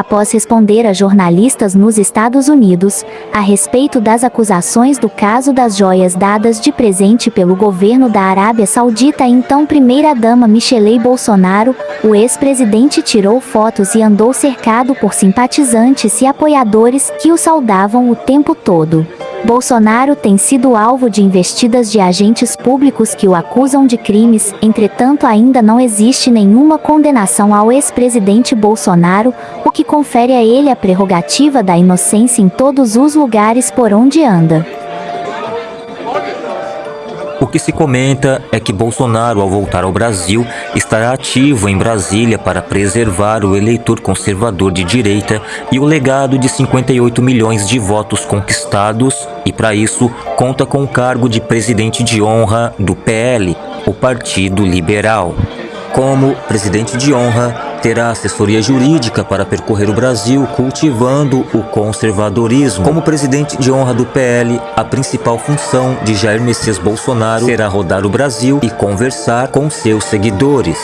após responder a jornalistas nos Estados Unidos a respeito das acusações do caso das joias dadas de presente pelo governo da Arábia Saudita à então primeira-dama Michele Bolsonaro, o ex-presidente tirou fotos e andou cercado por simpatizantes e apoiadores que o saudavam o tempo todo. Bolsonaro tem sido alvo de investidas de agentes públicos que o acusam de crimes, entretanto ainda não existe nenhuma condenação ao ex-presidente Bolsonaro, o que confere a ele a prerrogativa da inocência em todos os lugares por onde anda. Que se comenta é que Bolsonaro, ao voltar ao Brasil, estará ativo em Brasília para preservar o eleitor conservador de direita e o legado de 58 milhões de votos conquistados e, para isso, conta com o cargo de presidente de honra do PL, o Partido Liberal. Como presidente de honra, terá assessoria jurídica para percorrer o Brasil cultivando o conservadorismo. Como presidente de honra do PL, a principal função de Jair Messias Bolsonaro será rodar o Brasil e conversar com seus seguidores.